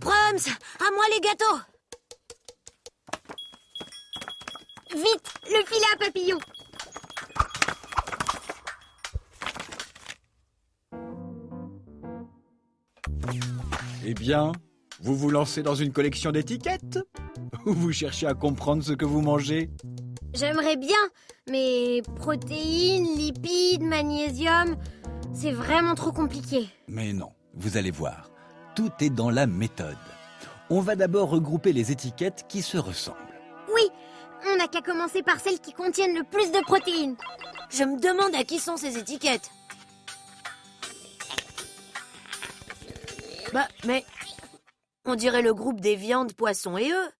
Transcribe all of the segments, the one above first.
Prums, à moi les gâteaux. Vite, le filet à papillon Eh bien, vous vous lancez dans une collection d'étiquettes Ou vous cherchez à comprendre ce que vous mangez? J'aimerais bien, mais protéines, lipides, magnésium, c'est vraiment trop compliqué. Mais non, vous allez voir. Tout est dans la méthode. On va d'abord regrouper les étiquettes qui se ressemblent. Oui, on n'a qu'à commencer par celles qui contiennent le plus de protéines. Je me demande à qui sont ces étiquettes. Bah, mais... On dirait le groupe des viandes, poissons et œufs.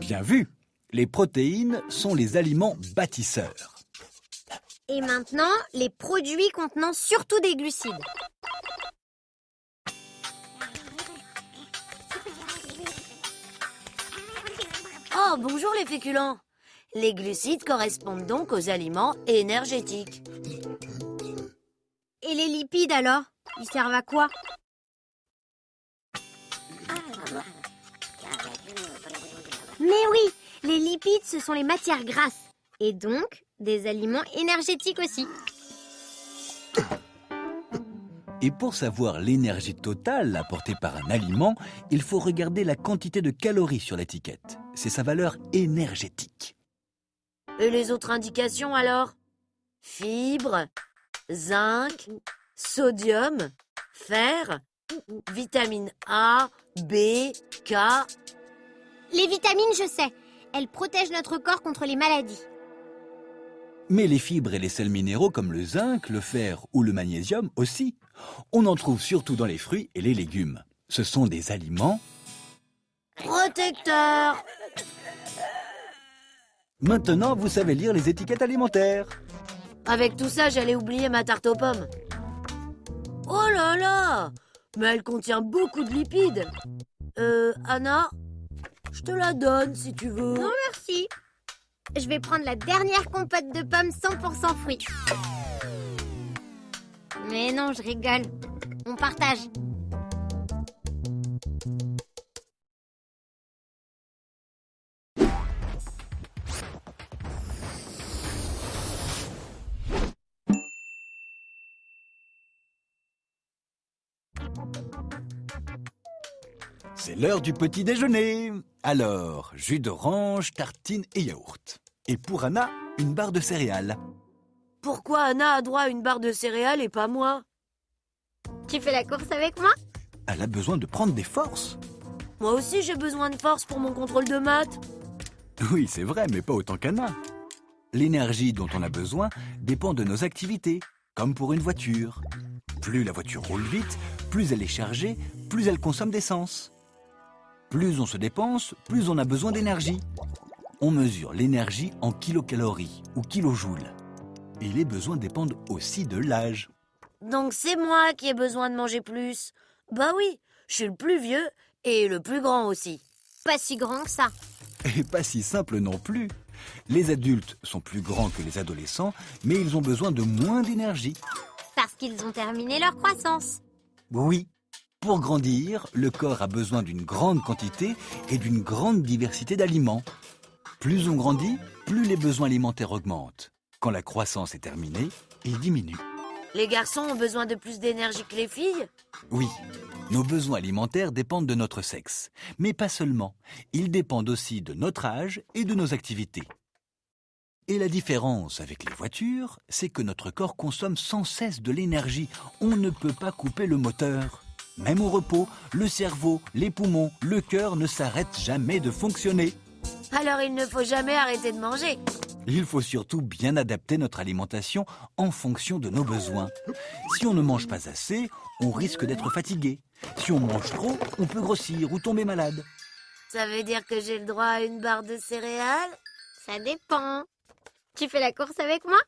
Bien vu Les protéines sont les aliments bâtisseurs. Et maintenant, les produits contenant surtout des glucides. Oh, bonjour les féculents. Les glucides correspondent donc aux aliments énergétiques. Et les lipides alors? Ils servent à quoi? Mais oui, les lipides, ce sont les matières grasses. Et donc, des aliments énergétiques aussi. Et pour savoir l'énergie totale apportée par un aliment, il faut regarder la quantité de calories sur l'étiquette. C'est sa valeur énergétique. Et les autres indications alors? Fibres, zinc, sodium, fer, vitamine A, B, K. Les vitamines, je sais. Elles protègent notre corps contre les maladies. Mais les fibres et les sels minéraux comme le zinc, le fer ou le magnésium aussi. On en trouve surtout dans les fruits et les légumes. Ce sont des aliments Protecteur Maintenant, vous savez lire les étiquettes alimentaires. Avec tout ça, j'allais oublier ma tarte aux pommes. Oh là là Mais elle contient beaucoup de lipides. Euh, Anna Je te la donne si tu veux. Non, merci. Je vais prendre la dernière compote de pommes 100% fruits. Mais non, je rigole. On partage. C'est l'heure du petit déjeuner. Alors, jus d'orange, tartine et yaourt. Et pour Anna, une barre de céréales. Pourquoi Anna a droit à une barre de céréales et pas moi Tu fais la course avec moi Elle a besoin de prendre des forces. Moi aussi j'ai besoin de force pour mon contrôle de maths. Oui, c'est vrai, mais pas autant qu'Anna. L'énergie dont on a besoin dépend de nos activités, comme pour une voiture. Plus la voiture roule vite, plus elle est chargée, plus elle consomme d'essence. Plus on se dépense, plus on a besoin d'énergie. On mesure l'énergie en kilocalories ou kilojoules. Et les besoins dépendent aussi de l'âge. Donc c'est moi qui ai besoin de manger plus. Bah oui, je suis le plus vieux et le plus grand aussi. Pas si grand que ça. Et pas si simple non plus. Les adultes sont plus grands que les adolescents, mais ils ont besoin de moins d'énergie. Parce qu'ils ont terminé leur croissance. Oui. Pour grandir, le corps a besoin d'une grande quantité et d'une grande diversité d'aliments. Plus on grandit, plus les besoins alimentaires augmentent. Quand la croissance est terminée, ils diminuent. Les garçons ont besoin de plus d'énergie que les filles? Oui, nos besoins alimentaires dépendent de notre sexe. Mais pas seulement. Ils dépendent aussi de notre âge et de nos activités. Et la différence avec les voitures, c'est que notre corps consomme sans cesse de l'énergie. On ne peut pas couper le moteur. Même au repos, le cerveau, les poumons, le cœur ne s'arrêtent jamais de fonctionner. Alors il ne faut jamais arrêter de manger. Il faut surtout bien adapter notre alimentation en fonction de nos besoins. Si on ne mange pas assez, on risque d'être fatigué. Si on mange trop, on peut grossir ou tomber malade. Ça veut dire que j'ai le droit à une barre de céréales? Ça dépend. Tu fais la course avec moi?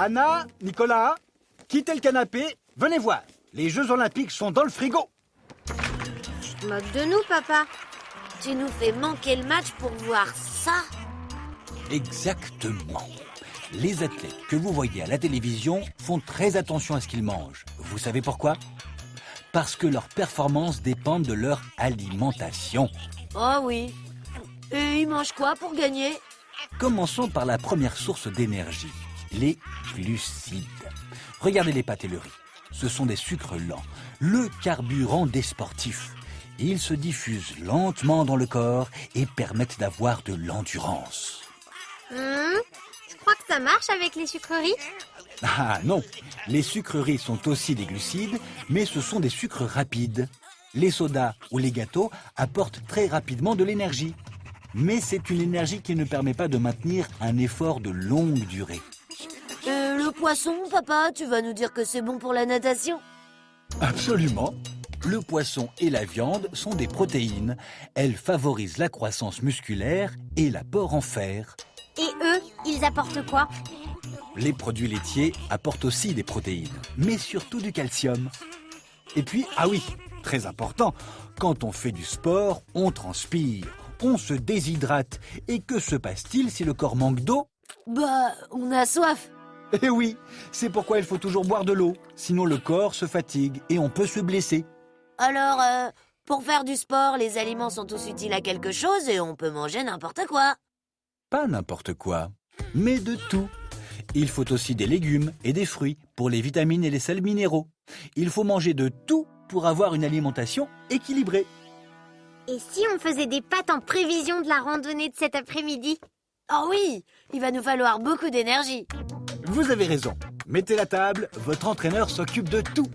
Anna, Nicolas, quittez le canapé, venez voir. Les Jeux Olympiques sont dans le frigo. Tu te moques de nous, papa Tu nous fais manquer le match pour voir ça Exactement. Les athlètes que vous voyez à la télévision font très attention à ce qu'ils mangent. Vous savez pourquoi? Parce que leurs performances dépendent de leur alimentation. Oh oui. Et ils mangent quoi pour gagner? Commençons par la première source d'énergie, les glucides. Regardez les pâtes et le riz. Ce sont des sucres lents, le carburant des sportifs. Ils se diffusent lentement dans le corps et permettent d'avoir de l'endurance. Hum, Tu crois que ça marche avec les sucreries? Ah non, les sucreries sont aussi des glucides, mais ce sont des sucres rapides. Les sodas ou les gâteaux apportent très rapidement de l'énergie. Mais c'est une énergie qui ne permet pas de maintenir un effort de longue durée. Poisson, papa, tu vas nous dire que c'est bon pour la natation Absolument. Le poisson et la viande sont des protéines. Elles favorisent la croissance musculaire et l'apport en fer. Et eux, ils apportent quoi? Les produits laitiers apportent aussi des protéines, mais surtout du calcium. Et puis, ah oui, très important, quand on fait du sport, on transpire, on se déshydrate. Et que se passe-t-il si le corps manque d'eau? Bah, on a soif. Eh oui, c'est pourquoi il faut toujours boire de l'eau, sinon le corps se fatigue et on peut se blesser. Alors, euh, pour faire du sport, les aliments sont tous utiles à quelque chose et on peut manger n'importe quoi. Pas n'importe quoi, mais de tout. Il faut aussi des légumes et des fruits pour les vitamines et les sels minéraux. Il faut manger de tout pour avoir une alimentation équilibrée. Et si on faisait des pâtes en prévision de la randonnée de cet après-midi? Oh oui, il va nous falloir beaucoup d'énergie. Vous avez raison. Mettez la table, votre entraîneur s'occupe de tout.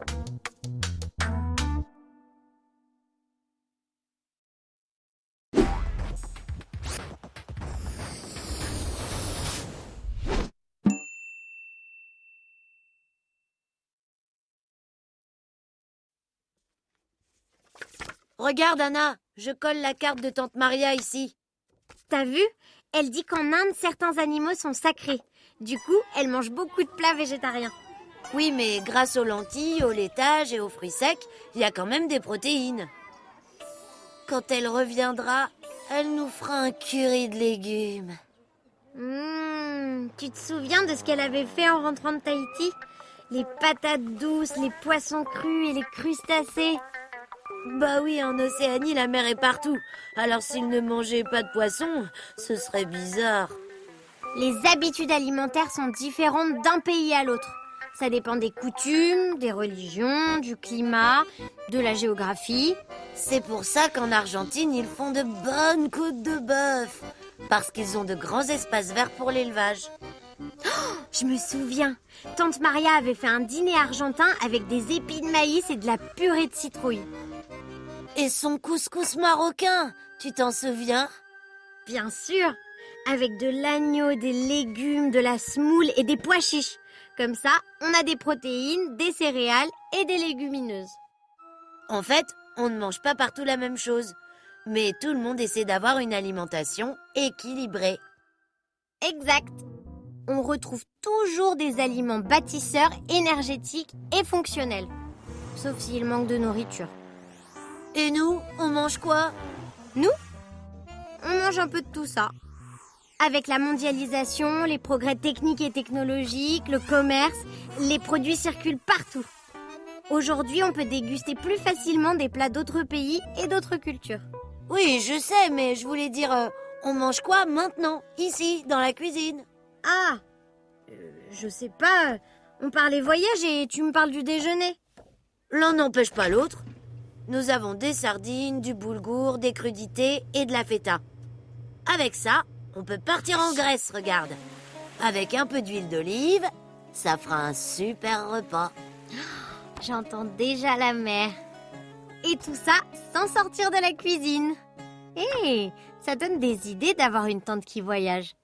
Regarde, Anna, je colle la carte de tante Maria ici. T'as vu? Elle dit qu'en Inde, certains animaux sont sacrés. Du coup, elle mange beaucoup de plats végétariens. Oui, mais grâce aux lentilles, au laitage et aux fruits secs, il y a quand même des protéines. Quand elle reviendra, elle nous fera un curry de légumes. Mmh, tu te souviens de ce qu'elle avait fait en rentrant de Tahiti? Les patates douces, les poissons crus et les crustacés. Bah oui, en Océanie, la mer est partout. Alors s'ils ne mangeaient pas de poisson, ce serait bizarre. Les habitudes alimentaires sont différentes d'un pays à l'autre. Ça dépend des coutumes, des religions, du climat, de la géographie. C'est pour ça qu'en Argentine, ils font de bonnes côtes de bœuf. Parce qu'ils ont de grands espaces verts pour l'élevage. Je me souviens, tante Maria avait fait un dîner argentin avec des épis de maïs et de la purée de citrouille. Et son couscous marocain, tu t'en souviens? Bien sûr, avec de l'agneau, des légumes, de la semoule et des pois chiches. Comme ça, on a des protéines, des céréales et des légumineuses. En fait, on ne mange pas partout la même chose. Mais tout le monde essaie d'avoir une alimentation équilibrée. Exact. On retrouve toujours des aliments bâtisseurs, énergétiques et fonctionnels. Sauf s'il manque de nourriture. Et nous, on mange quoi? Nous? On mange un peu de tout ça. Avec la mondialisation, les progrès techniques et technologiques, le commerce, les produits circulent partout. Aujourd'hui, on peut déguster plus facilement des plats d'autres pays et d'autres cultures. Oui, je sais, mais je voulais dire, euh, on mange quoi maintenant, ici, dans la cuisine? Ah euh, Je sais pas. On parlait voyage et tu me parles du déjeuner. L'un n'empêche pas l'autre. Nous avons des sardines, du boulgour, des crudités et de la feta. Avec ça, on peut partir en Grèce, regarde. Avec un peu d'huile d'olive, ça fera un super repas. J'entends déjà la mer. Et tout ça sans sortir de la cuisine. Hé, ça donne des idées d'avoir une tante qui voyage.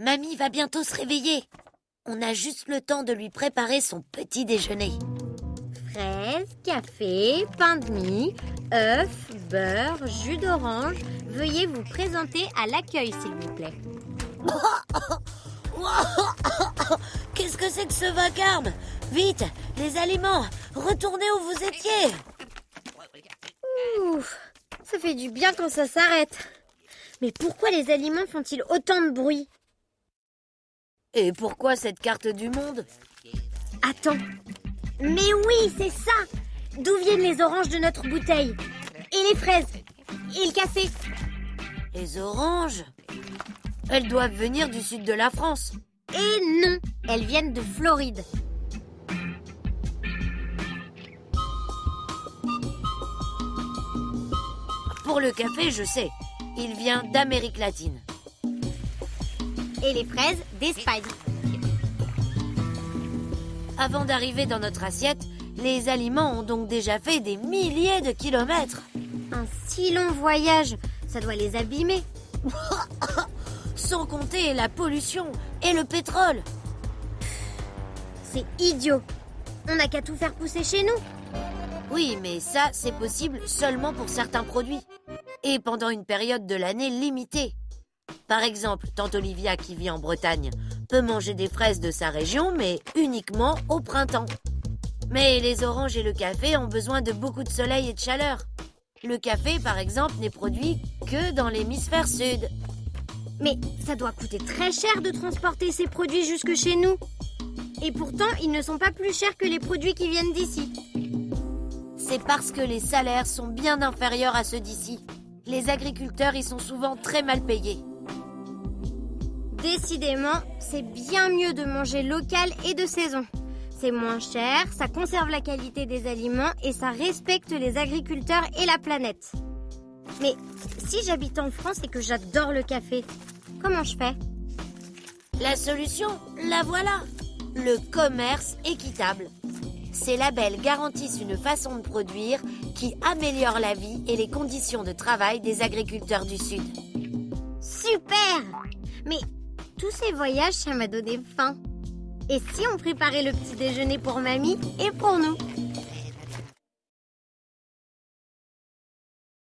Mamie va bientôt se réveiller. On a juste le temps de lui préparer son petit déjeuner. Fraises, café, pain de mie, œufs, beurre, jus d'orange. Veuillez vous présenter à l'accueil, s'il vous plaît. Qu'est-ce que c'est que ce vacarme? Vite, les aliments, retournez où vous étiez. Ouf, ça fait du bien quand ça s'arrête. Mais pourquoi les aliments font-ils autant de bruit? Et pourquoi cette carte du monde? Attends. Mais oui, c'est ça D'où viennent les oranges de notre bouteille? Et les fraises? Et le café? Les oranges? Elles doivent venir du sud de la France. Et non Elles viennent de Floride. Pour le café, je sais. Il vient d'Amérique latine. Et les fraises d'Espagne. Avant d'arriver dans notre assiette, les aliments ont donc déjà fait des milliers de kilomètres. Un si long voyage, ça doit les abîmer. Sans compter la pollution et le pétrole. C'est idiot. On n'a qu'à tout faire pousser chez nous. Oui, mais ça, c'est possible seulement pour certains produits. Et pendant une période de l'année limitée. Par exemple, tante Olivia qui vit en Bretagne peut manger des fraises de sa région, mais uniquement au printemps. Mais les oranges et le café ont besoin de beaucoup de soleil et de chaleur. Le café, par exemple, n'est produit que dans l'hémisphère sud. Mais ça doit coûter très cher de transporter ces produits jusque chez nous. Et pourtant, ils ne sont pas plus chers que les produits qui viennent d'ici. C'est parce que les salaires sont bien inférieurs à ceux d'ici. Les agriculteurs y sont souvent très mal payés. Décidément, c'est bien mieux de manger local et de saison. C'est moins cher, ça conserve la qualité des aliments et ça respecte les agriculteurs et la planète. Mais si j'habite en France et que j'adore le café, comment je fais? La solution, la voilà. Le commerce équitable. Ces labels garantissent une façon de produire qui améliore la vie et les conditions de travail des agriculteurs du Sud. Super Mais tous ces voyages, ça m'a donné faim. Et si on préparait le petit déjeuner pour mamie et pour nous?